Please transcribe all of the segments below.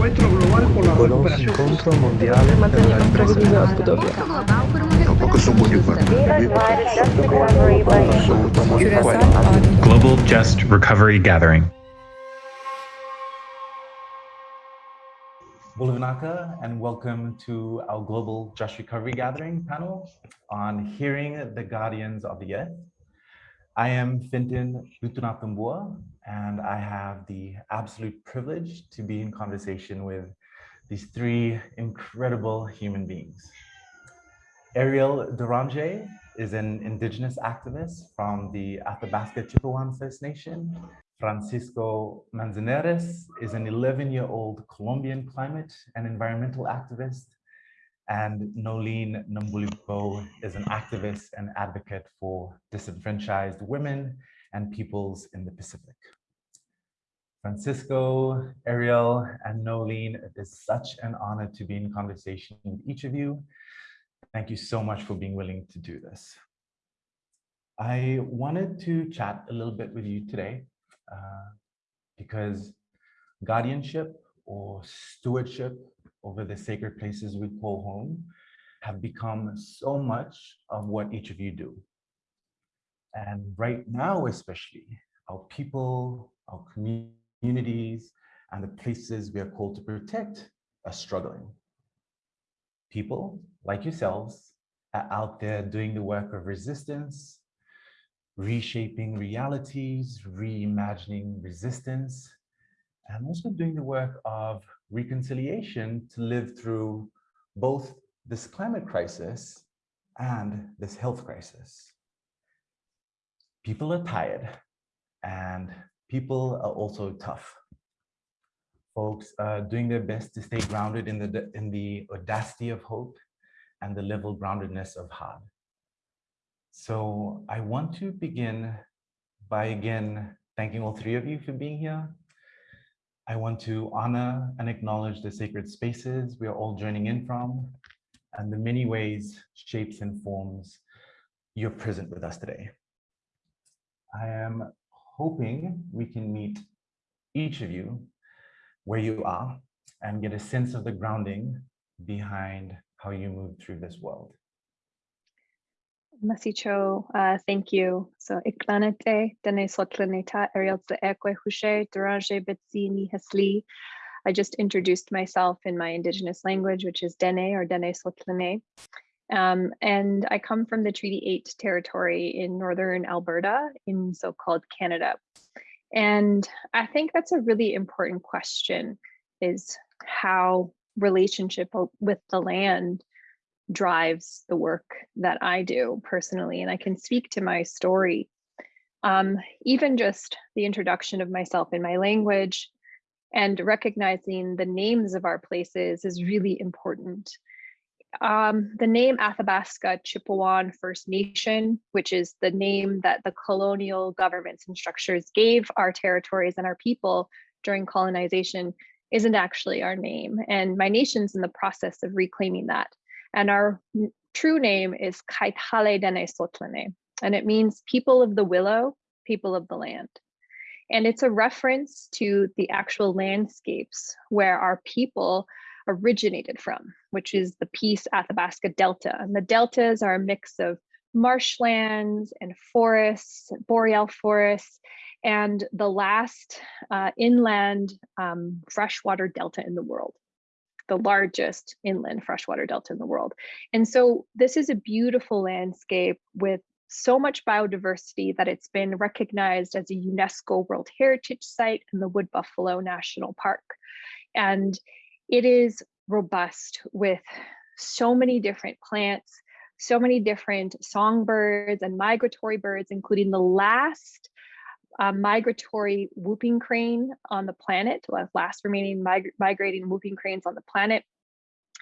encuentro global por la Conoce recuperación. Encontro Mondiale per la ripresa dell'Abudabi. Tampoco son muy Global Just Recovery Gathering. Bula vinaka, and welcome to our Global Just Recovery Gathering panel on Hearing the Guardians of the Earth. I am Fenton Lutunatabua, and I have the absolute privilege to be in conversation with these three incredible human beings. Eriel Deranger is an indigenous activist from the Athabasca Chipewyan First Nation. Francisco Manzanares is an 11-year-old Colombian climate and environmental activist. And Noelene Nabulivou is an activist and advocate for disenfranchised women and peoples in the Pacific. Francisco, Eriel, and Noelene, it is such an honor to be in conversation with each of you. Thank you so much for being willing to do this. I wanted to chat a little bit with you today uh, because guardianship or stewardship over the sacred places we call home have become so much of what each of you do. And right now, especially, our people, our communities, and the places we are called to protect are struggling. People like yourselves are out there doing the work of resistance, reshaping realities, reimagining resistance, and also doing the work of reconciliation to live through both this climate crisis and this health crisis. People are tired and people are also tough. Folks are doing their best to stay grounded in the, in the audacity of hope and the level groundedness of heart. So I want to begin by again thanking all three of you for being here. I want to honor and acknowledge the sacred spaces we are all journeying in from and the many ways, shapes, and forms you're present with us today. I am hoping we can meet each of you where you are and get a sense of the grounding behind how you move through this world. Masicho, uh, thank you. So iklanete dene sotlaneta ariel ekwe hushe betsi. I just introduced myself in my indigenous language, which is Dene or Dene Sotlane. Um, and I come from the Treaty 8 territory in northern Alberta in so-called Canada. And I think that's a really important question is how relationship with the land drives the work that I do personally. And I can speak to my story. Um, even just the introduction of myself in my language and recognizing the names of our places is really important. Um, the name Athabasca Chipewyan First Nation, which is the name that the colonial governments and structures gave our territories and our people during colonization, isn't actually our name. And my nation's in the process of reclaiming that. And our true name is Kaitale Dene Sotlane, and it means people of the willow, people of the land. And it's a reference to the actual landscapes where our people originated from, which is the Peace Athabasca Delta. And the deltas are a mix of marshlands and forests, boreal forests, and the last uh, inland um, freshwater delta in the world the largest inland freshwater delta in the world. And so this is a beautiful landscape with so much biodiversity that it's been recognized as a UNESCO World Heritage Site in the Wood Buffalo National Park. And it is robust with so many different plants, so many different songbirds and migratory birds, including the last uh, migratory whooping crane on the planet, last remaining mig migrating whooping cranes on the planet,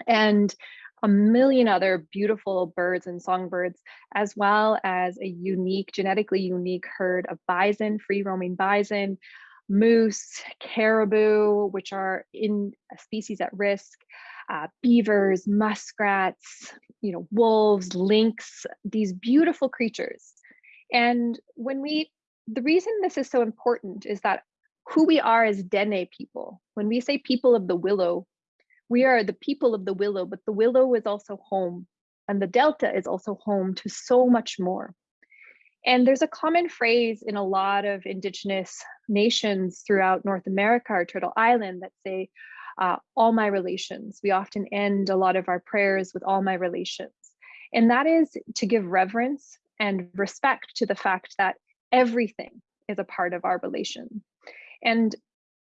and a million other beautiful birds and songbirds, as well as a unique, genetically unique herd of bison, free roaming bison, moose, caribou, which are in species at risk, uh, beavers, muskrats, you know, wolves, lynx, these beautiful creatures. And when we the reason this is so important is that who we are as Dene people, When we say people of the willow, we are the people of the willow, but the willow is also home and the delta is also home to so much more. And there's a common phrase in a lot of indigenous nations throughout North America or Turtle Island that say, uh, all my relations. We often end a lot of our prayers with all my relations. And that is to give reverence and respect to the fact that everything is a part of our relation. And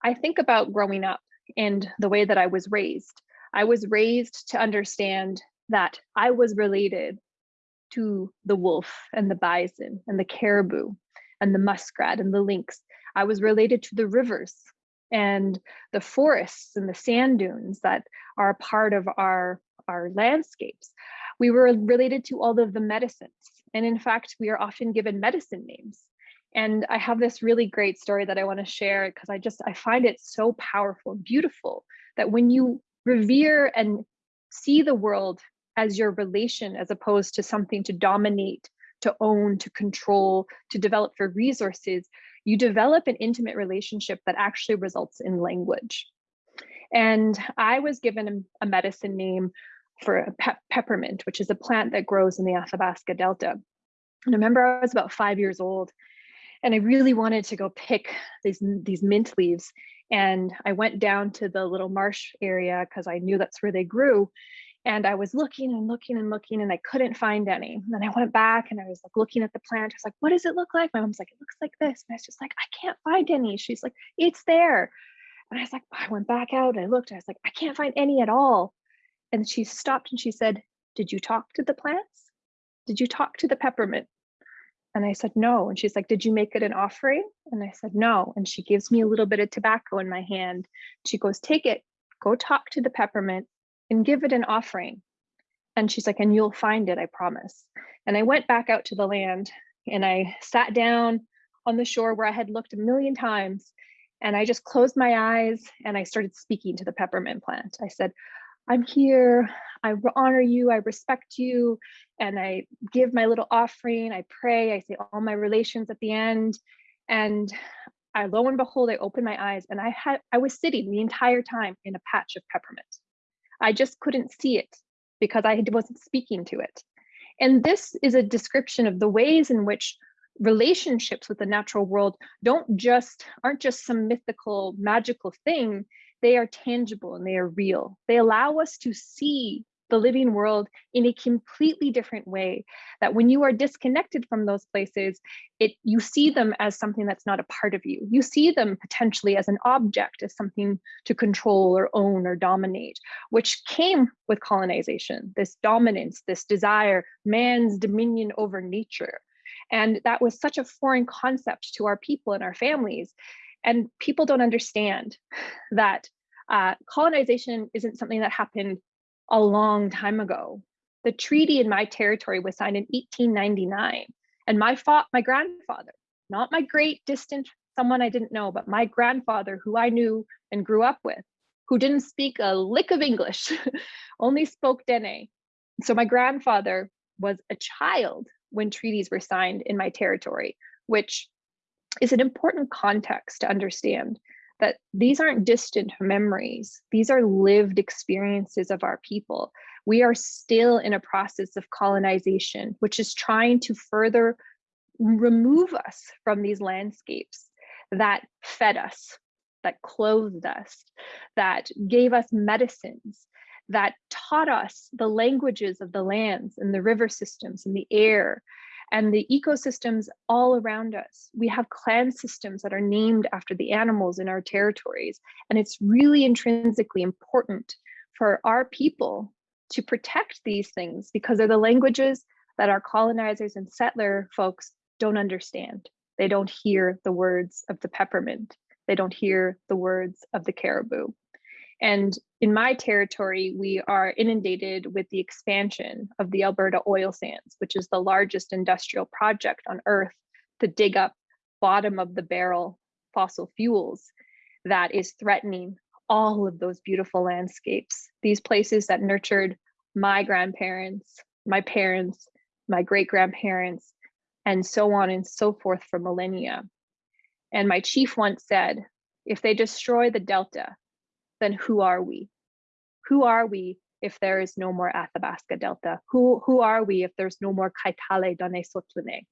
I think about growing up and the way that I was raised. I was raised to understand that I was related to the wolf and the bison and the caribou and the muskrat and the lynx. I was related to the rivers and the forests and the sand dunes that are a part of our, our landscapes. We were related to all of the medicines. And in fact, we are often given medicine names. And I have this really great story that I want to share because I just, I find it so powerful and beautiful that when you revere and see the world as your relation as opposed to something to dominate, to own, to control, to develop for resources, you develop an intimate relationship that actually results in language. And I was given a, medicine name for pe peppermint, which is a plant that grows in the Athabasca Delta. And I remember I was about five years old and I really wanted to go pick these, these mint leaves. And I went down to the little marsh area because I knew that's where they grew. And I was looking and looking and looking and I couldn't find any. And then I went back and I was like looking at the plant. I was like, what does it look like? My mom's like, it looks like this. And I was just like, I can't find any. She's like, it's there. And I was like, I went back out and I looked. I was like, I can't find any at all. And she stopped and she said, did you talk to the plants? Did you talk to the peppermint? And I said, no. And she's like, did you make it an offering? And I said, no. And she gives me a little bit of tobacco in my hand. She goes, take it, go talk to the peppermint and give it an offering. And she's like, and you'll find it, I promise. And I went back out to the land and I sat down on the shore where I had looked a million times. And I just closed my eyes and I started speaking to the peppermint plant. I said, I'm here, I honor you, I respect you, and I give my little offering, I pray, I say all my relations at the end. And I lo and behold, I opened my eyes and I had I was sitting the entire time in a patch of peppermint. I just couldn't see it because I wasn't speaking to it. And this is a description of the ways in which relationships with the natural world don't just aren't just some mythical magical thing they are tangible and they are real they allow us to see the living world in a completely different way that when you are disconnected from those places it you see them as something that's not a part of you. You see them potentially as an object as something to control or own or dominate which came with colonization this dominance this desire man's dominion over nature. And that was such a foreign concept to our people and our families. And people don't understand that uh, colonization isn't something that happened a long time ago. The treaty in my territory was signed in 1899. And my, my grandfather, not my great distant someone I didn't know, but my grandfather who I knew and grew up with, who didn't speak a lick of English, only spoke Dene. So my grandfather was a child when treaties were signed in my territory, which is an important context to understand that these aren't distant memories. These are lived experiences of our people. We are still in a process of colonization, which is trying to further remove us from these landscapes that fed us, that clothed us, that gave us medicines, that taught us the languages of the lands and the river systems and the air and the ecosystems all around us. We have clan systems that are named after the animals in our territories. And it's really intrinsically important for our people to protect these things because they're the languages that our colonizers and settler folks don't understand. They don't hear the words of the peppermint. They don't hear the words of the caribou. And in my territory, we are inundated with the expansion of the Alberta oil sands, which is the largest industrial project on earth to dig up bottom of the barrel fossil fuels that is threatening all of those beautiful landscapes. These places that nurtured my grandparents, my parents, my great grandparents, and so on and so forth for millennia. And my chief once said, if they destroy the Delta, then who are we? Who are we if there is no more Athabasca Delta? Who, who are we if there's no more Kaitale Dane Sotlene?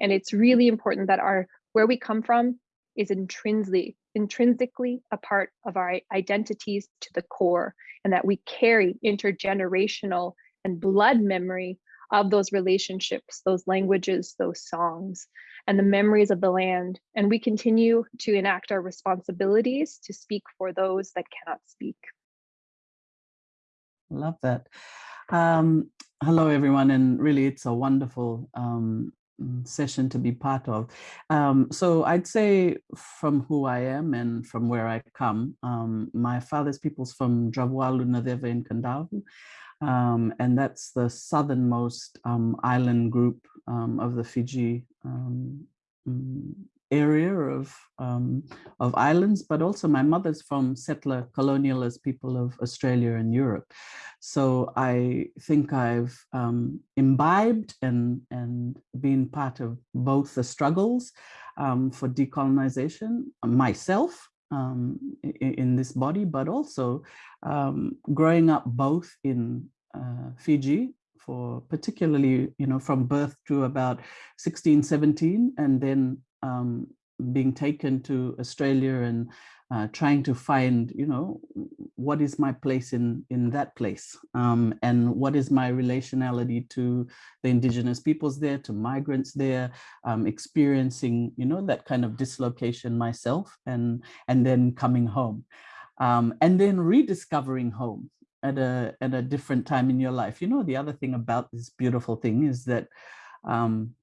And it's really important that our where we come from is intrinsically intrinsically a part of our identities to the core and that we carry intergenerational and blood memory of those relationships, those languages, those songs, and the memories of the land. And we continue to enact our responsibilities to speak for those that cannot speak. Love that. Um, hello, everyone. And really, it's a wonderful um, session to be part of. Um, so I'd say from who I am and from where I come, um, my father's people's from Dravalu Nadeva in Kadavu. Um, and that's the southernmost um, island group um, of the Fiji um, mm, area of, um, of islands, but also my mother's from settler colonialist people of Australia and Europe. So I think I've um, imbibed and, and been part of both the struggles for decolonization myself um, in, in, this body, but also um, growing up both in uh, Fiji for particularly, you know, from birth to about 16, 17, and then um, being taken to Australia and uh, trying to find, you know, what is my place in, in that place? Um, and what is my relationality to the indigenous peoples there, to migrants there, um, experiencing, you know, that kind of dislocation myself and, and then coming home. Um, and then rediscovering home at a, at a different time in your life. You know, the other thing about this beautiful thing is that, um,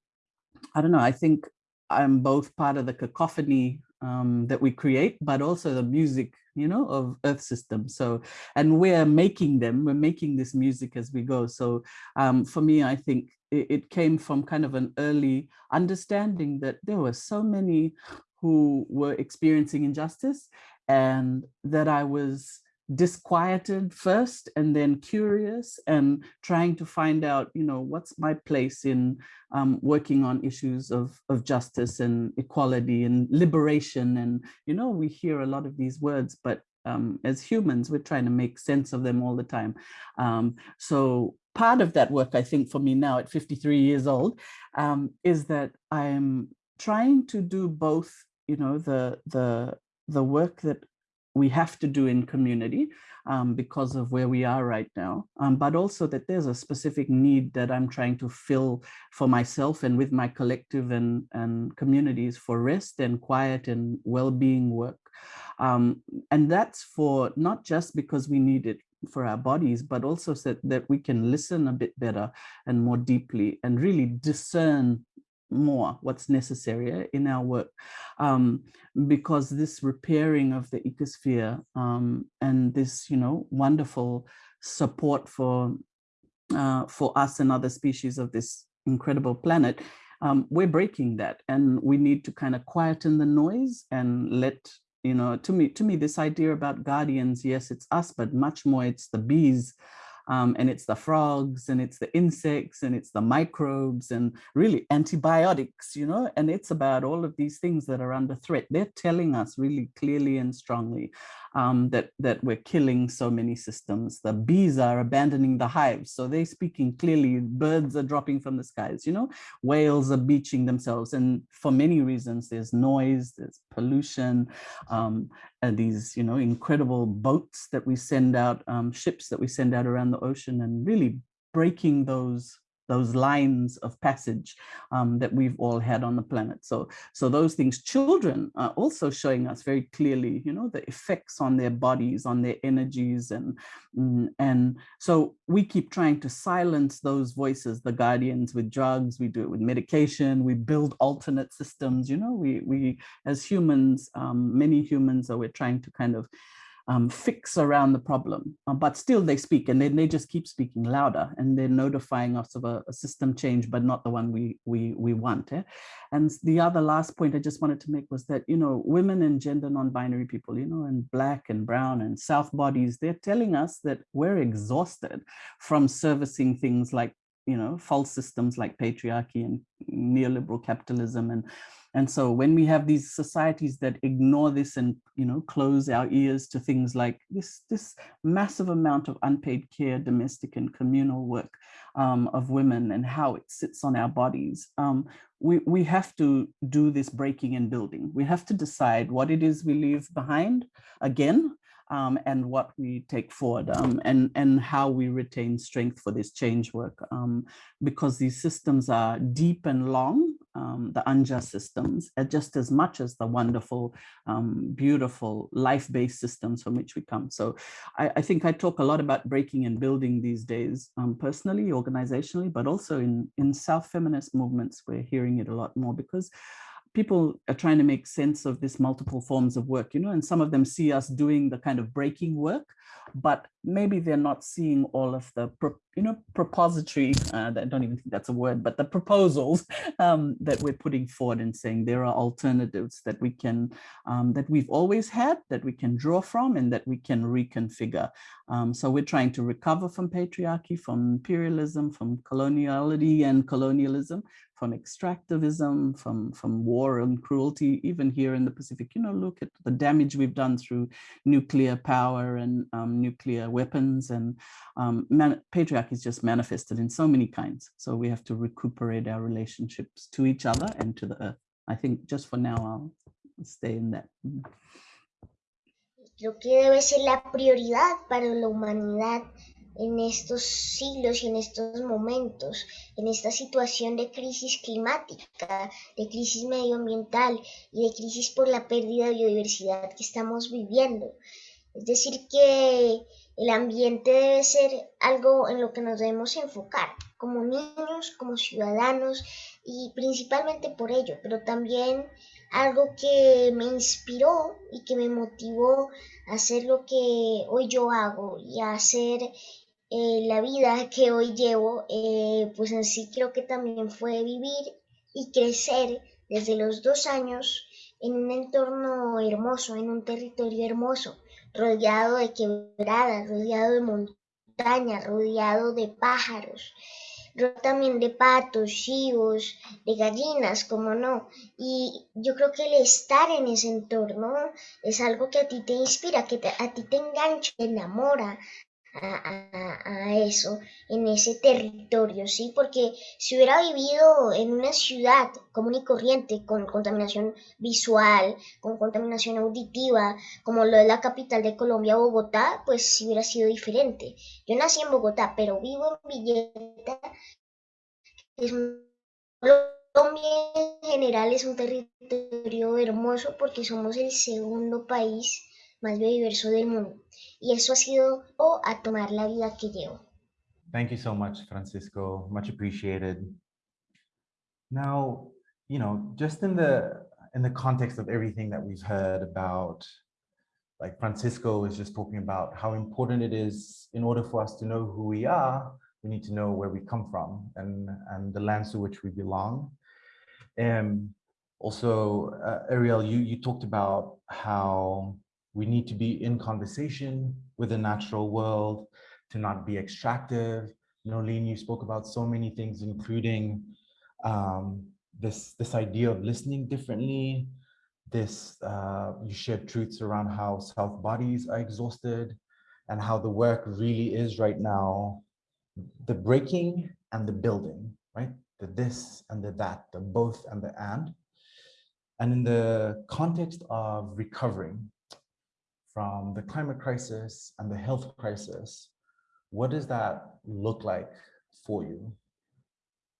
I don't know, I think I'm both part of the cacophony um, that we create, but also the music, you know, of Earth system. So, and we're making them, we're making this music as we go. So um, for me, I think it, it came from kind of an early understanding that there were so many who were experiencing injustice and that I was disquieted first and then curious and trying to find out, you know, what's my place in um, working on issues of, of justice and equality and liberation. And, you know, we hear a lot of these words, but um, as humans, we're trying to make sense of them all the time. Um, so part of that work, I think for me now at 53 years old, um, is that I'm trying to do both, you know, the, the, the work that we have to do in community um, because of where we are right now, um, but also that there's a specific need that I'm trying to fill for myself and with my collective and, and communities for rest and quiet and well-being work. Um, and that's for not just because we need it for our bodies, but also so that, that we can listen a bit better and more deeply and really discern more what's necessary eh, in our work um, because this repairing of the ecosphere um, and this you know wonderful support for uh, for us and other species of this incredible planet um, we're breaking that and we need to kind of quieten the noise and let you know to me to me this idea about guardians yes it's us but much more it's the bees um, and it's the frogs and it's the insects and it's the microbes and really antibiotics, you know, and it's about all of these things that are under threat. They're telling us really clearly and strongly um, that, that we're killing so many systems. The bees are abandoning the hives. So they're speaking clearly, birds are dropping from the skies, you know, whales are beaching themselves. And for many reasons, there's noise, there's pollution, um, and these, you know, incredible boats that we send out, um, ships that we send out around the ocean and really breaking those those lines of passage um, that we've all had on the planet. So, so those things, children are also showing us very clearly, you know, the effects on their bodies, on their energies. And, mm, and so we keep trying to silence those voices, the guardians with drugs, we do it with medication, we build alternate systems, you know, we, we as humans, um, many humans are, we're trying to kind of um, fix around the problem, uh, but still they speak and then they just keep speaking louder and they're notifying us of a, a system change, but not the one we we we want. Eh? And the other last point I just wanted to make was that, you know, women and gender non-binary people, you know, and black and brown and South bodies, they're telling us that we're exhausted from servicing things like you know, false systems like patriarchy and neoliberal capitalism and and so when we have these societies that ignore this and, you know, close our ears to things like this, this massive amount of unpaid care, domestic and communal work um, of women and how it sits on our bodies, um, we, we have to do this breaking and building. We have to decide what it is we leave behind again, um, and what we take forward um, and, and how we retain strength for this change work. Um, because these systems are deep and long, um, the unjust systems, just as much as the wonderful, um, beautiful life-based systems from which we come. So I, I, think I talk a lot about breaking and building these days, um, personally, organizationally, but also in, in South feminist movements, we're hearing it a lot more because people are trying to make sense of this multiple forms of work, you know, and some of them see us doing the kind of breaking work, but maybe they're not seeing all of the, you know, propository, uh, I don't even think that's a word, but the proposals um, that we're putting forward and saying there are alternatives that we can, um, that we've always had, that we can draw from and that we can reconfigure. Um, so we're trying to recover from patriarchy, from imperialism, from coloniality and colonialism, from extractivism, from, from war and cruelty, even here in the Pacific. You know, look at the damage we've done through nuclear power and um, nuclear weapons and um, patriarchy is just manifested in so many kinds. So we have to recuperate our relationships to each other and to the earth. I think just for now, I'll stay in that. Creo que debe ser la prioridad para la humanidad en estos siglos y en estos momentos, en esta situación de crisis climática, de crisis medioambiental y de crisis por la pérdida de biodiversidad que estamos viviendo. Es decir, que el ambiente debe ser algo en lo que nos debemos enfocar como niños, como ciudadanos y principalmente por ello, pero también algo que me inspiró y que me motivó a hacer lo que hoy yo hago y a hacer eh, la vida que hoy llevo, eh, pues en sí creo que también fue vivir y crecer desde los dos años en un entorno hermoso, en un territorio hermoso, rodeado de quebradas, rodeado de montañas, rodeado de pájaros, también de patos, chivos, de gallinas, como no. Y yo creo que el estar en ese entorno es algo que a ti te inspira, que a ti te engancha, te enamora, a, eso, en ese territorio, ¿sí? Porque si hubiera vivido en una ciudad común y corriente, con contaminación visual, con contaminación auditiva, como lo es la capital de Colombia, Bogotá, pues hubiera sido diferente. Yo nací en Bogotá, pero vivo en Villeta. Colombia en general es un territorio hermoso porque somos el segundo país más biodiverso del mundo. Y eso ha sido o a tomar la vida que llevo. Thank you so much, Francisco. Much appreciated. Now, you know, just in the in the context of everything that we've heard about, like Francisco is just talking about how important it is in order for us to know who we are, we need to know where we come from and, and the lands to which we belong. And also, uh, Eriel, you, you talked about how we need to be in conversation with the natural world, to not be extractive. Noelene, you spoke about so many things, including um, this, this idea of listening differently, this, uh, you shared truths around how South bodies are exhausted and how the work really is right now, the breaking and the building, right? The this and the that, the both and the and. And in the context of recovering, from the climate crisis and the health crisis, what does that look like for you?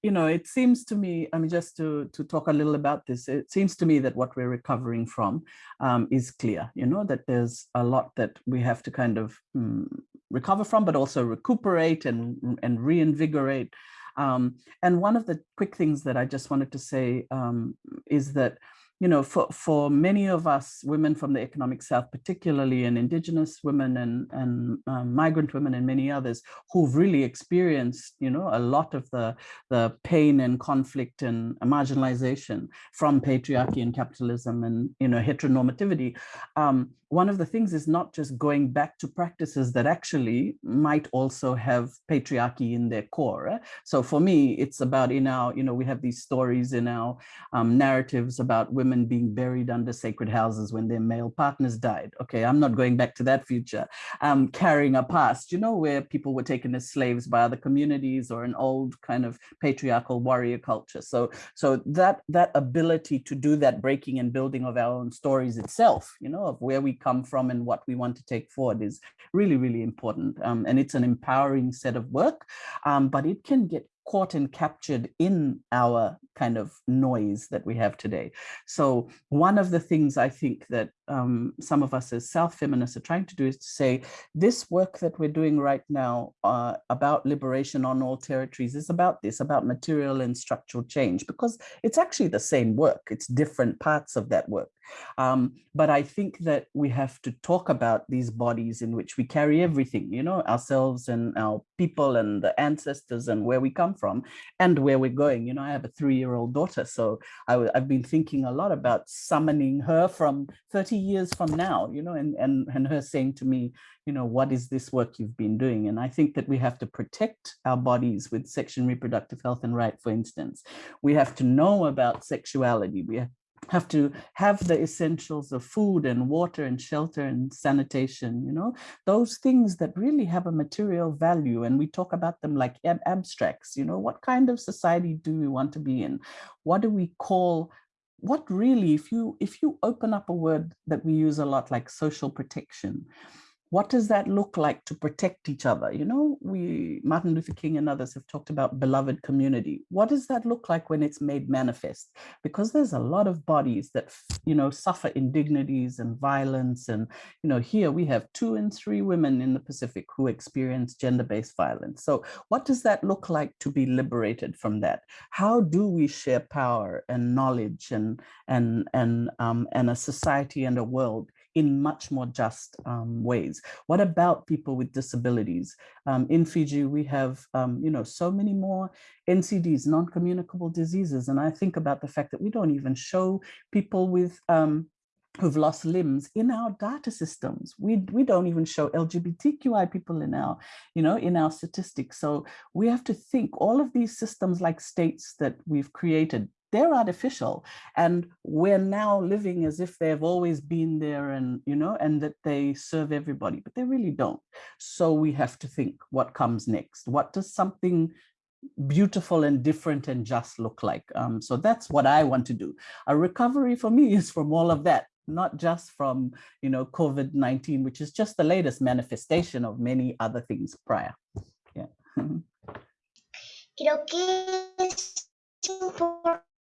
You know, it seems to me, I mean, just to, to talk a little about this, it seems to me that what we're recovering from um, is clear, you know, that there's a lot that we have to kind of um, recover from, but also recuperate and, and reinvigorate. Um, and one of the quick things that I just wanted to say um, is that you know, for, for many of us women from the economic South, particularly and indigenous women and, and um, migrant women and many others who've really experienced, you know, a lot of the, the pain and conflict and marginalization from patriarchy and capitalism and, you know, heteronormativity, um, one of the things is not just going back to practices that actually might also have patriarchy in their core. So for me, it's about in our, you know, we have these stories in our um, narratives about women being buried under sacred houses when their male partners died. Okay, I'm not going back to that future. Um, carrying a past, you know, where people were taken as slaves by other communities or an old kind of patriarchal warrior culture. So, so that that ability to do that breaking and building of our own stories itself, you know, of where we come from and what we want to take forward is really, really important. Um, and it's an empowering set of work, um, but it can get caught and captured in our kind of noise that we have today. So one of the things I think that um, some of us as South feminists are trying to do is to say, this work that we're doing right now uh, about liberation on all territories is about this, about material and structural change, because it's actually the same work. It's different parts of that work. Um, but I think that we have to talk about these bodies in which we carry everything, you know, ourselves and our people and the ancestors and where we come from and where we're going. You know, I have a three-year-old daughter, so I, I've been thinking a lot about summoning her from 30 years from now, you know, and, and, and her saying to me, you know, what is this work you've been doing? And I think that we have to protect our bodies with and reproductive health and right, for instance. We have to know about sexuality. We have to have the essentials of food and water and shelter and sanitation, you know, those things that really have a material value. And we talk about them like ab abstracts, you know, what kind of society do we want to be in? What do we call what really, if you if you open up a word that we use a lot like social protection, what does that look like to protect each other? You know, we, Martin Luther King and others have talked about beloved community. What does that look like when it's made manifest? Because there's a lot of bodies that, you know, suffer indignities and violence. And, you know, here we have two and three women in the Pacific who experience gender-based violence. So what does that look like to be liberated from that? How do we share power and knowledge and, and, and, um, and a society and a world in much more just um, ways. What about people with disabilities? Um, in Fiji, we have, um, you know, so many more NCDs, non-communicable diseases. And I think about the fact that we don't even show people with um, who've lost limbs in our data systems. We, we don't even show LGBTQI people in our, you know, in our statistics. So we have to think all of these systems like states that we've created, they're artificial and we're now living as if they've always been there and you know and that they serve everybody but they really don't. So we have to think what comes next. What does something beautiful and different and just look like? Um, so that's what i want to do. A recovery for me is from all of that not just from you know covid-19 which is just the latest manifestation of many other things prior. Yeah. Creo que es importante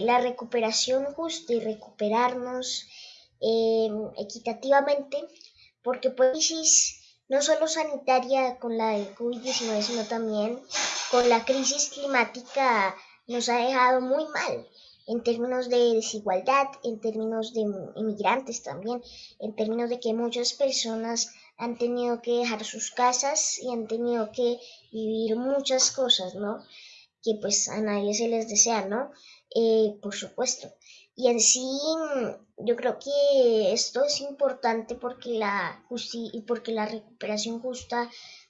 la recuperación justa y recuperarnos eh, equitativamente, porque pues no solo sanitaria con la COVID-19, sino también con la crisis climática nos ha dejado muy mal en términos de desigualdad, en términos de inmigrantes también, en términos de que muchas personas han tenido que dejar sus casas y han tenido que vivir muchas cosas, ¿no? Que pues a nadie se les desea, ¿no? Eh, por supuesto. Y en sí, yo creo que esto es importante porque la, porque la recuperación justa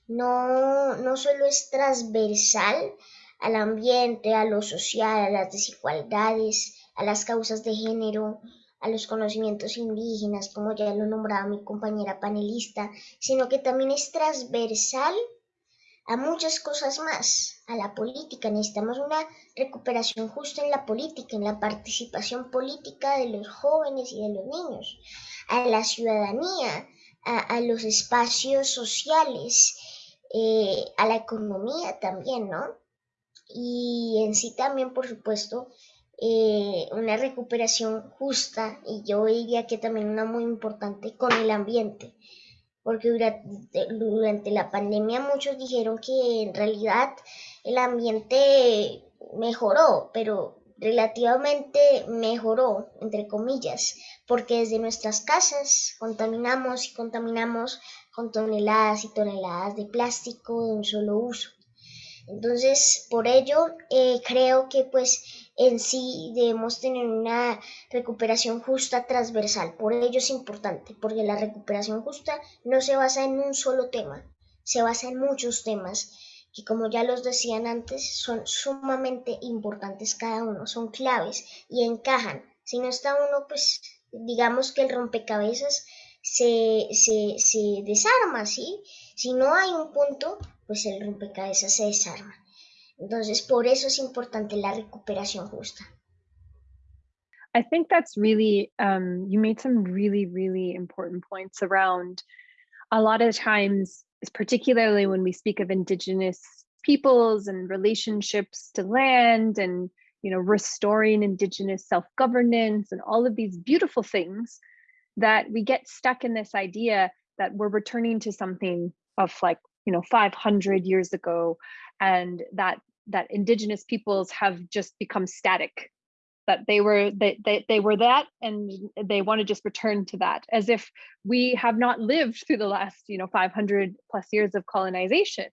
no, no solo es transversal al ambiente, a lo social, a las desigualdades, a las causas de género, a los conocimientos indígenas, como ya lo nombraba mi compañera panelista, sino que también es transversal a muchas cosas más, a la política. Necesitamos una recuperación justa en la política, en la participación política de los jóvenes y de los niños, a la ciudadanía, a, los espacios sociales, eh, a la economía también, ¿no? Y en sí también, por supuesto, eh, una recuperación justa y yo diría que también una muy importante con el ambiente porque durante, la pandemia muchos dijeron que en realidad el ambiente mejoró, pero relativamente mejoró, entre comillas, porque desde nuestras casas contaminamos y contaminamos con toneladas y toneladas de plástico de un solo uso. Entonces, por ello, eh, creo que pues en sí debemos tener una recuperación justa transversal. Por ello es importante, porque la recuperación justa no se basa en un solo tema, se basa en muchos temas que como ya los decían antes, son sumamente importantes cada uno, son claves y encajan. Si no está uno, pues digamos que el rompecabezas se, se, se desarma, ¿sí? Si no hay un punto, pues el rompecabezas se desarma. Entonces, por eso es importante la recuperación justa. I think that's really, um, you made some really, really important points around a lot of times, particularly when we speak of Indigenous peoples and relationships to land and you know restoring indigenous self-governance and all of these beautiful things that we get stuck in this idea that we're returning to something of like you know 500 years ago and that that indigenous peoples have just become static that they were they, they they were that and they want to just return to that as if we have not lived through the last you know 500 plus years of colonization.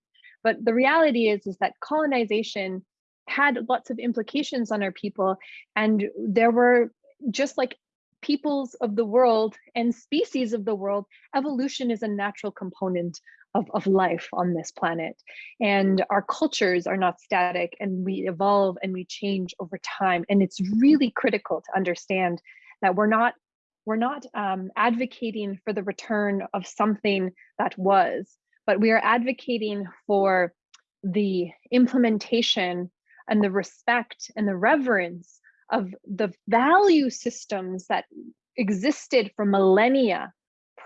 But the reality is is that colonization had lots of implications on our people and there were just like peoples of the world and species of the world evolution is a natural component of, of life on this planet. And our cultures are not static and we evolve and we change over time. And it's really critical to understand that we're not we're not um, advocating for the return of something that was, but we are advocating for the implementation and the respect and the reverence of the value systems that existed for millennia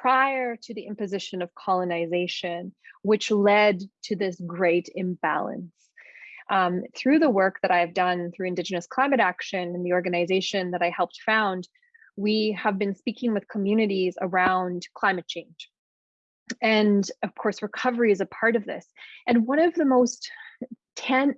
prior to the imposition of colonization, which led to this great imbalance. Um, through the work that I've done through Indigenous Climate Action and the organization that I helped found, we have been speaking with communities around climate change. And of course, recovery is a part of this. And one of the most tan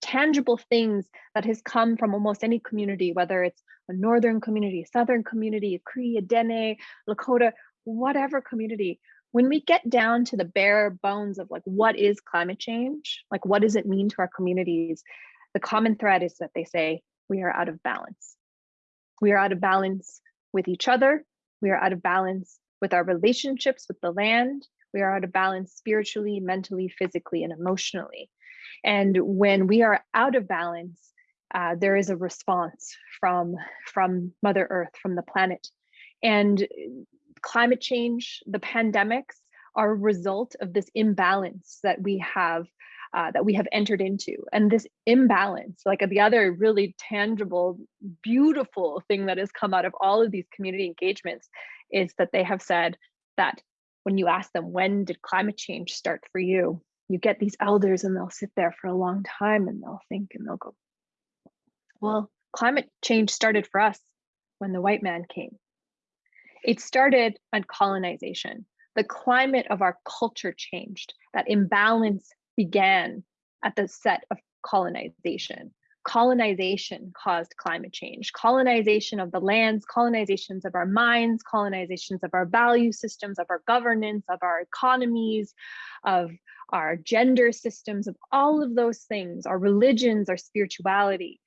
tangible things that has come from almost any community, whether it's a northern community, a southern community, a Cree, a Dene, Lakota, whatever community, when we get down to the bare bones of like what is climate change, like what does it mean to our communities, the common thread is that they say we are out of balance. We are out of balance with each other. We are out of balance with our relationships with the land. We are out of balance spiritually, mentally, physically, and emotionally. And when we are out of balance, uh, there is a response from, from Mother Earth, from the planet. And climate change, the pandemics are a result of this imbalance that we have uh, that we have entered into. And this imbalance, like the other really tangible, beautiful thing that has come out of all of these community engagements is that they have said that when you ask them, when did climate change start for you? You get these elders and they'll sit there for a long time and they'll think and they'll go, well, climate change started for us when the white man came. It started on colonization. The climate of our culture changed. That imbalance began at the set of colonization. Colonization caused climate change. Colonization of the lands, colonizations of our minds, colonizations of our value systems, of our governance, of our economies, of our gender systems, of all of those things, our religions, our spirituality.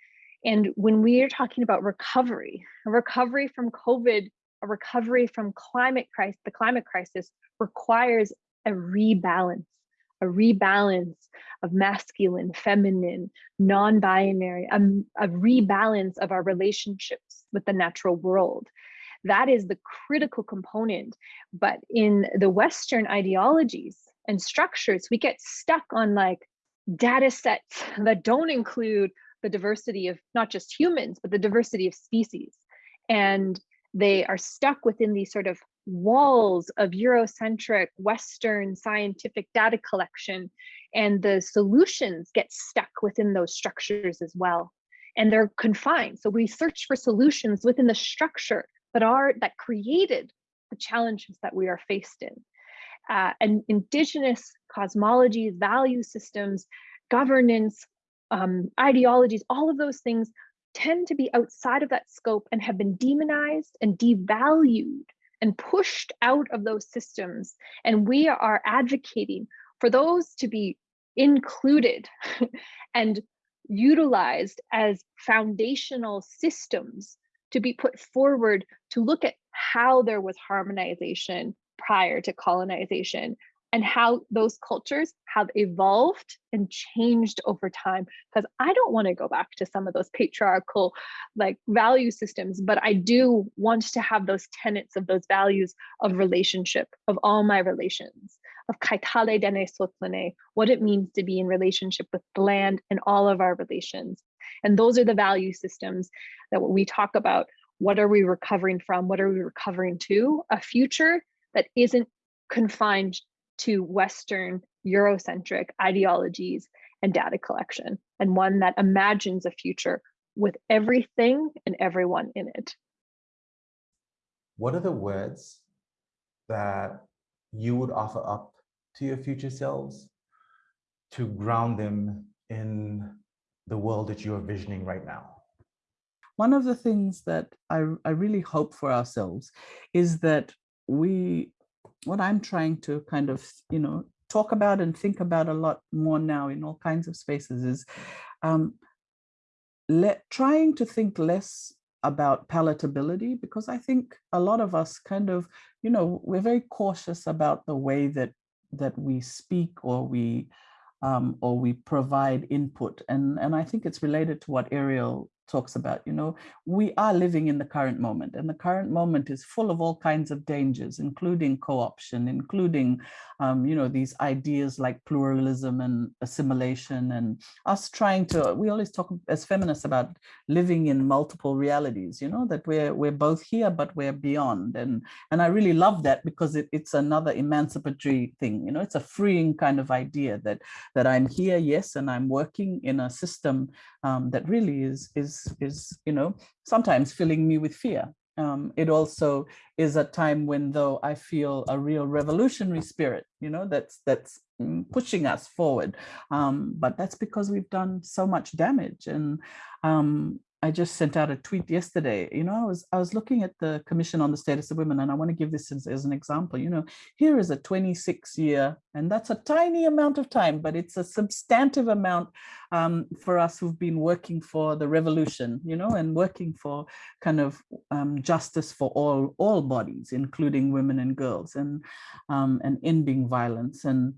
And when we are talking about recovery, recovery from COVID a recovery from climate crisis, the climate crisis requires a rebalance, a rebalance of masculine, feminine, non-binary, a, a rebalance of our relationships with the natural world. That is the critical component. But in the Western ideologies and structures, we get stuck on like data sets that don't include the diversity of not just humans, but the diversity of species. And they are stuck within these sort of walls of Eurocentric Western scientific data collection, and the solutions get stuck within those structures as well. And they're confined. So we search for solutions within the structure that are that created the challenges that we are faced in. Uh, and indigenous cosmologies, value systems, governance, um, ideologies, all of those things tend to be outside of that scope and have been demonized and devalued and pushed out of those systems. And we are advocating for those to be included and utilized as foundational systems to be put forward to look at how there was harmonization prior to colonization and how those cultures have evolved and changed over time. Because i don't want to go back to some of those patriarchal like value systems but i do want to have those tenets of those values of relationship of all my relations of kaitale dene sotlane what it means to be in relationship with the land and all of our relations. And those are the value systems that we talk about. What are we recovering from? What are we recovering to? A future that isn't confined to Western Eurocentric ideologies and data collection, and one that imagines a future with everything and everyone in it. What are the words that you would offer up to your future selves to ground them in the world that you are visioning right now? One of the things that I, I really hope for ourselves is that we what I'm trying to kind of, you know, talk about and think about a lot more now in all kinds of spaces is um, let, trying to think less about palatability because I think a lot of us kind of, you know, we're very cautious about the way that that we speak or we um, or we provide input. And, and I think it's related to what Eriel talks about, you know, we are living in the current moment and the current moment is full of all kinds of dangers, including co-option, including, um, you know, these ideas like pluralism and assimilation and us trying to, we always talk as feminists about living in multiple realities, you know, that we're, we're both here, but we're beyond. And, and I really love that because it, it's another emancipatory thing, you know, it's a freeing kind of idea that, that I'm here, yes, and I'm working in a system um, that really is, is, is, you know, sometimes filling me with fear. Um, it also is a time when though I feel a real revolutionary spirit, you know, that's that's mm, pushing us forward. Um, but that's because we've done so much damage. And um, I just sent out a tweet yesterday. You know, I was I was looking at the Commission on the Status of Women, and I want to give this as, as an example. You know, here is a 26 year, and that's a tiny amount of time, but it's a substantive amount um, for us who've been working for the revolution. You know, and working for kind of um, justice for all all bodies, including women and girls, and um, and ending violence. And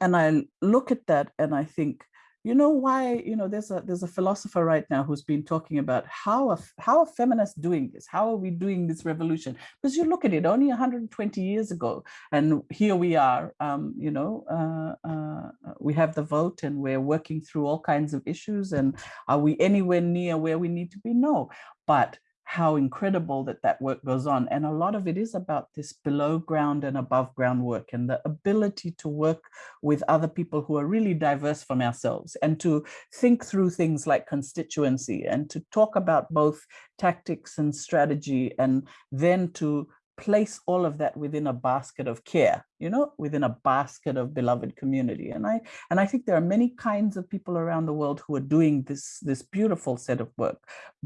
and I look at that, and I think you know why you know there's a there's a philosopher right now who's been talking about how a, how are feminists doing this? How are we doing this revolution? Because you look at it only 120 years ago and here we are um, you know uh, uh, we have the vote and we're working through all kinds of issues and are we anywhere near where we need to be? No. But how incredible that that work goes on. And a lot of it is about this below ground and above ground work and the ability to work with other people who are really diverse from ourselves and to think through things like constituency and to talk about both tactics and strategy and then to place all of that within a basket of care, you know, within a basket of beloved community. And I and I think there are many kinds of people around the world who are doing this this beautiful set of work,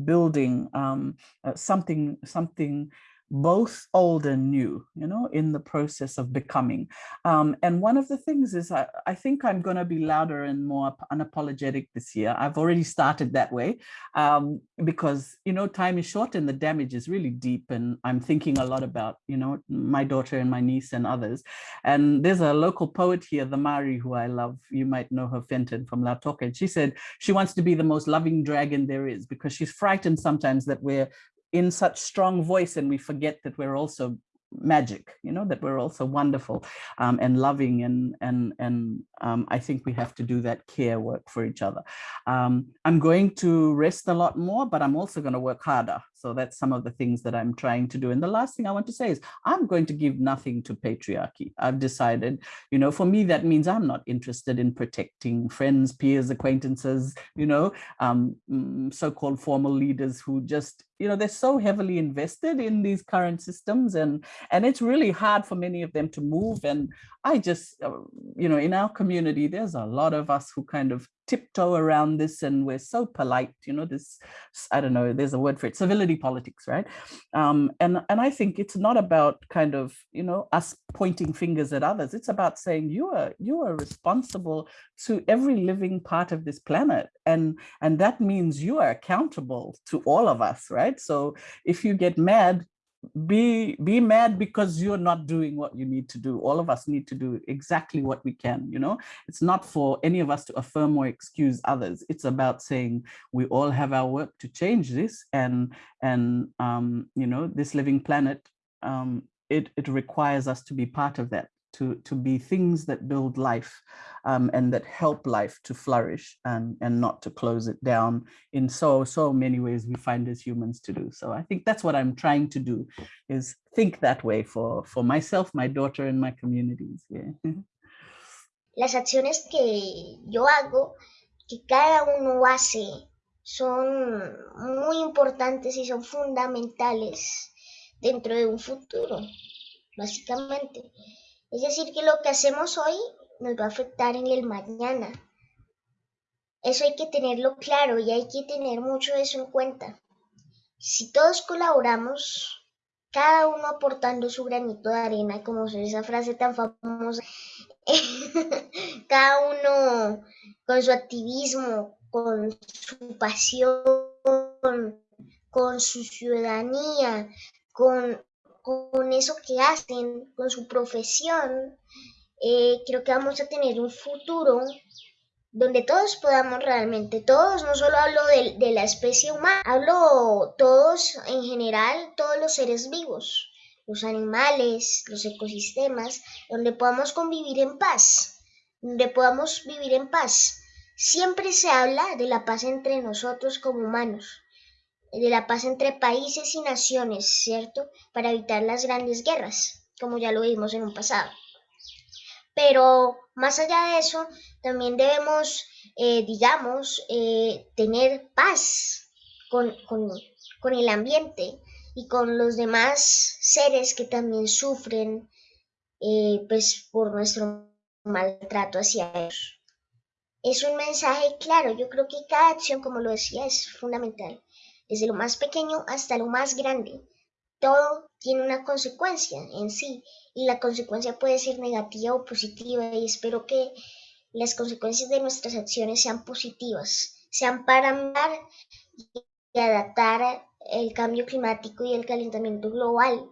building um, uh, something something both old and new, you know, in the process of becoming. Um, and one of the things is I, I think I'm going to be louder and more unapologetic this year. I've already started that way um, because, you know, time is short and the damage is really deep. And I'm thinking a lot about, you know, my daughter and my niece and others. And there's a local poet here, the Mari, who I love. You might know her, Fenton from Lautoka. And she said she wants to be the most loving dragon there is because she's frightened sometimes that we're in such strong voice and we forget that we're also magic you know that we're also wonderful um, and loving and and and um, I think we have to do that care work for each other. Um, I'm going to rest a lot more but I'm also going to work harder so that's some of the things that I'm trying to do. And the last thing I want to say is I'm going to give nothing to patriarchy. I've decided you know for me that means I'm not interested in protecting friends peers acquaintances you know um, mm, so-called formal leaders who just you know, they're so heavily invested in these current systems. And, and it's really hard for many of them to move. And I just, uh, you know, in our community, there's a lot of us who kind of tiptoe around this and we're so polite, you know, this, I don't know, there's a word for it, civility politics, right? Um, and, and I think it's not about kind of, you know, us pointing fingers at others. It's about saying you are, you are responsible to every living part of this planet. And, and that means you are accountable to all of us, right? So if you get mad, be be mad because you're not doing what you need to do. All of us need to do exactly what we can you know? It's not for any of us to affirm or excuse others. It's about saying we all have our work to change this and and um you know this living planet um it it requires us to be part of that to, to be things that build life um, and that help life to flourish and, and not to close it down in so, so many ways we find as humans to do. So I think that's what I'm trying to do is think that way for, for myself, my daughter and my communities. Yeah. Las acciones que yo hago, que cada uno hace, son muy importantes y son fundamentales dentro de un futuro, básicamente. Es decir, que lo que hacemos hoy nos va a afectar en el mañana. Eso hay que tenerlo claro y hay que tener mucho eso en cuenta. Si todos colaboramos, cada uno aportando su granito de arena, como esa frase tan famosa, cada uno con su activismo, con su pasión, con su ciudadanía, con con eso que hacen, con su profesión, eh, creo que vamos a tener un futuro donde todos podamos realmente, todos, no solo hablo de, de, la especie humana, hablo todos en general, todos los seres vivos, los animales, los ecosistemas, donde podamos convivir en paz, donde podamos vivir en paz. Siempre se habla de la paz entre nosotros como humanos, de la paz entre países y naciones, ¿cierto? Para evitar las grandes guerras, como ya lo vimos en un pasado. Pero más allá de eso, también debemos, eh, digamos, eh, tener paz con, con, el ambiente y con los demás seres que también sufren eh, pues, por nuestro maltrato hacia ellos. Es un mensaje claro, yo creo que cada acción, como lo decía, es fundamental desde lo más pequeño hasta lo más grande. Todo tiene una consecuencia en sí y la consecuencia puede ser negativa o positiva y espero que las consecuencias de nuestras acciones sean positivas, sean para dar y adaptar el cambio climático y el calentamiento global,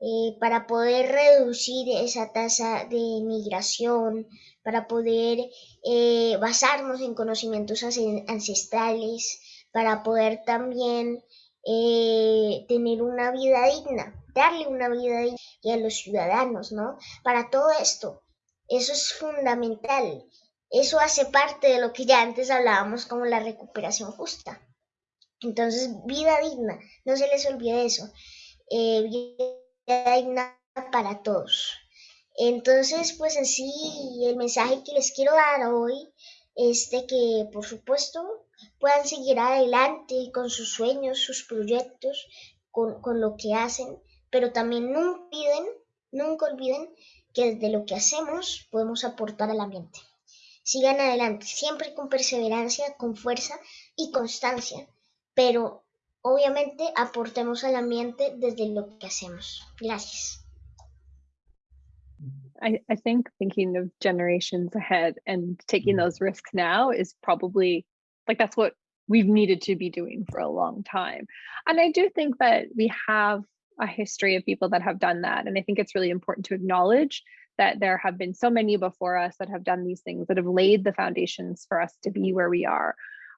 eh, para poder reducir esa tasa de migración, para poder eh, basarnos en conocimientos ancestrales, para poder también eh, tener una vida digna, darle una vida digna a los ciudadanos, ¿no? Para todo esto, eso es fundamental. Eso hace parte de lo que ya antes hablábamos como la recuperación justa. Entonces, vida digna, no se les olvide eso. Eh, vida digna para todos. Entonces, pues en sí, el mensaje que les quiero dar hoy es de que, por supuesto, puedan seguir adelante con sus sueños, sus proyectos, con, con lo que hacen, pero también nunca olviden, nunca olviden que desde lo que hacemos podemos aportar al ambiente. Sigan adelante, siempre con perseverancia, con fuerza y constancia, pero obviamente aportemos al ambiente desde lo que hacemos. Gracias. I, I think thinking of generations ahead and taking those risks now is probably like that's what we've needed to be doing for a long time. And I do think that we have a history of people that have done that. And I think it's really important to acknowledge that there have been so many before us that have done these things that have laid the foundations for us to be where we are.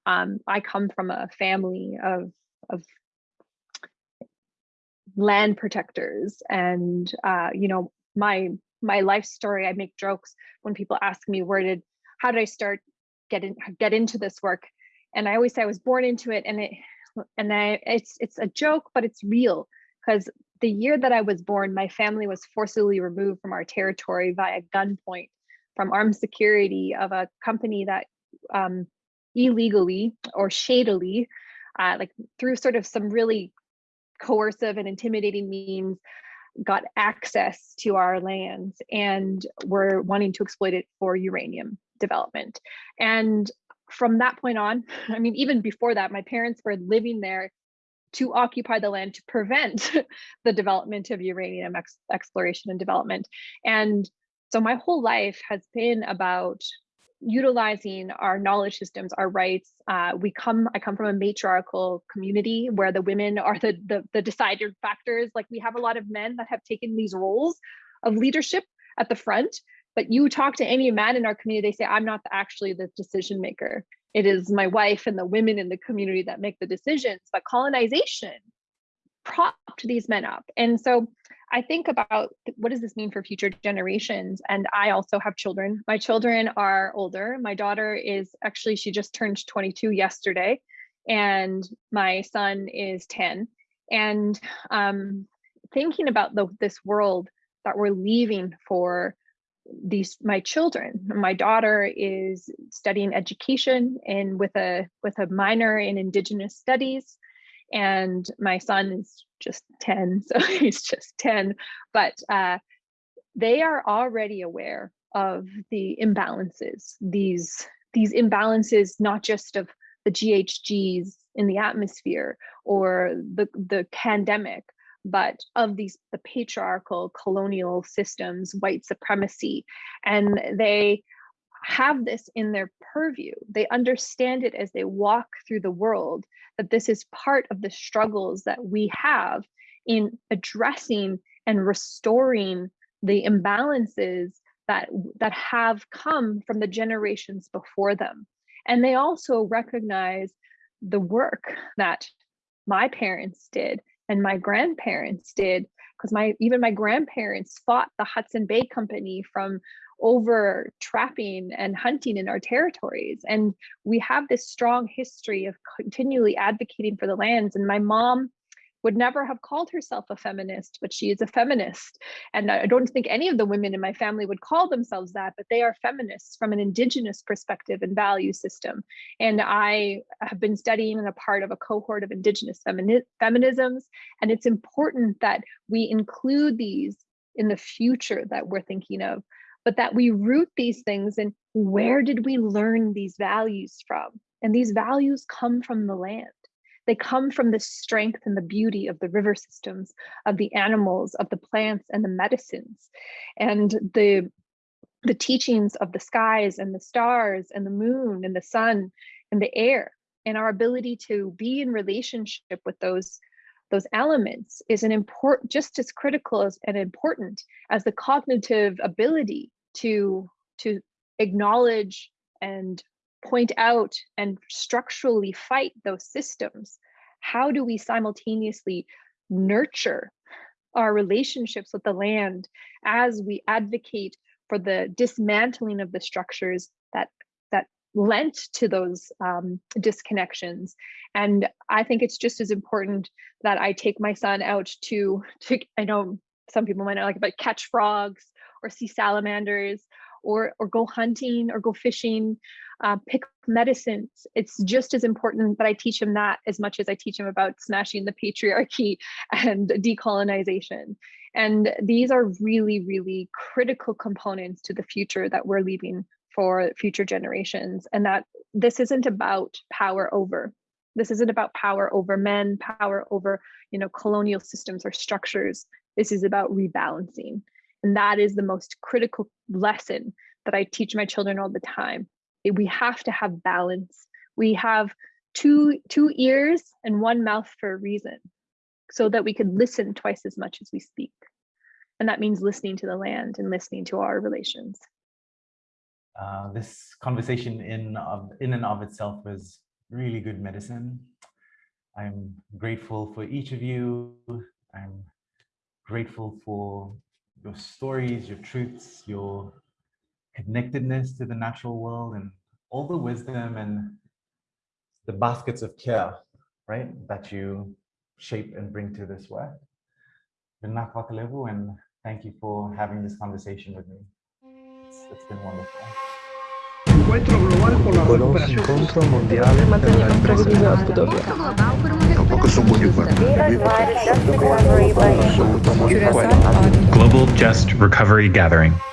Um, I come from a family of, of land protectors and, uh, you know, my my life story, I make jokes when people ask me where did, how did I start get in, get into this work? And I always say I was born into it and it and I it's it's a joke but it's real because the year that I was born my family was forcibly removed from our territory via gunpoint from armed security of a company that um, illegally or shadily uh, like through sort of some really coercive and intimidating means got access to our lands and were wanting to exploit it for uranium development. And from that point on, I mean, even before that, my parents were living there to occupy the land to prevent the development of uranium ex exploration and development. And so my whole life has been about utilizing our knowledge systems, our rights. Uh, we come, I come from a matriarchal community where the women are the, the, the deciding factors. Like we have a lot of men that have taken these roles of leadership at the front, but you talk to any man in our community, they say, I'm not actually the decision maker. It is my wife and the women in the community that make the decisions, but colonization propped these men up. And so I think about what does this mean for future generations? And I also have children. My children are older. My daughter is actually, she just turned 22 yesterday, and my son is 10. And um, thinking about the, this world that we're leaving for these my children my daughter is studying education and with a with a minor in indigenous studies and my son is just 10 so he's just 10 but uh, they are already aware of the imbalances these these imbalances not just of the ghgs in the atmosphere or the the pandemic but of these the patriarchal colonial systems white supremacy and they have this in their purview. They understand it as they walk through the world, that this is part of the struggles that we have in addressing and restoring the imbalances that, that have come from the generations before them. And they also recognize the work that my parents did and my grandparents did because my even my grandparents fought the Hudson Bay Company from over trapping and hunting in our territories. And we have this strong history of continually advocating for the lands. And my mom would never have called herself a feminist, but she is a feminist. And I don't think any of the women in my family would call themselves that, but they are feminists from an indigenous perspective and value system. And I have been studying and a part of a cohort of indigenous femini feminisms. And it's important that we include these in the future that we're thinking of but that we root these things and where did we learn these values from? And these values come from the land. They come from the strength and the beauty of the river systems, of the animals, of the plants and the medicines, and the, the teachings of the skies and the stars and the moon and the sun and the air, and our ability to be in relationship with those those elements is an important, just as critical as, and important as the cognitive ability to, to acknowledge and point out and structurally fight those systems. How do we simultaneously nurture our relationships with the land as we advocate for the dismantling of the structures that that lent to those um, disconnections. And I think it's just as important that I take my son out to, to I know some people might not like it, but catch frogs or see salamanders or, or go hunting or go fishing, uh, pick medicines. It's just as important that I teach him that as much as I teach him about smashing the patriarchy and decolonization. And these are really, really critical components to the future that we're leaving for future generations and that this isn't about power over this isn't about power over men power over you know colonial systems or structures this is about rebalancing and that is the most critical lesson that i teach my children all the time we have to have balance we have two two ears and one mouth for a reason so that we could listen twice as much as we speak and that means listening to the land and listening to our relations uh, this conversation in, of, in and of itself was really good medicine. I'm grateful for each of you. I'm grateful for your stories, your truths, your connectedness to the natural world and all the wisdom and the baskets of care, right, that you shape and bring to this work. And thank you for having this conversation with me. It's, it's been wonderful. Encuentro global por la recuperación. Encontro mondiale per la ripresa della Budapest. Tampoco son muy Global Just Recovery Gathering.